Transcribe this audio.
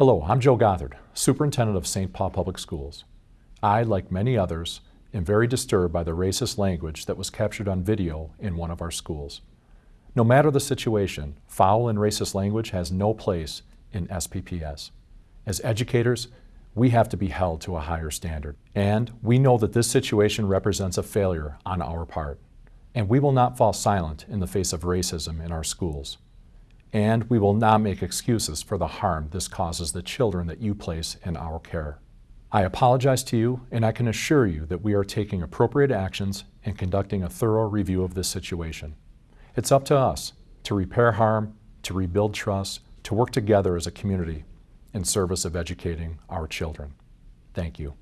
Hello, I'm Joe Gothard, Superintendent of St. Paul Public Schools. I, like many others, am very disturbed by the racist language that was captured on video in one of our schools. No matter the situation, foul and racist language has no place in SPPS. As educators, we have to be held to a higher standard. And we know that this situation represents a failure on our part. And we will not fall silent in the face of racism in our schools and we will not make excuses for the harm this causes the children that you place in our care. I apologize to you, and I can assure you that we are taking appropriate actions and conducting a thorough review of this situation. It's up to us to repair harm, to rebuild trust, to work together as a community in service of educating our children. Thank you.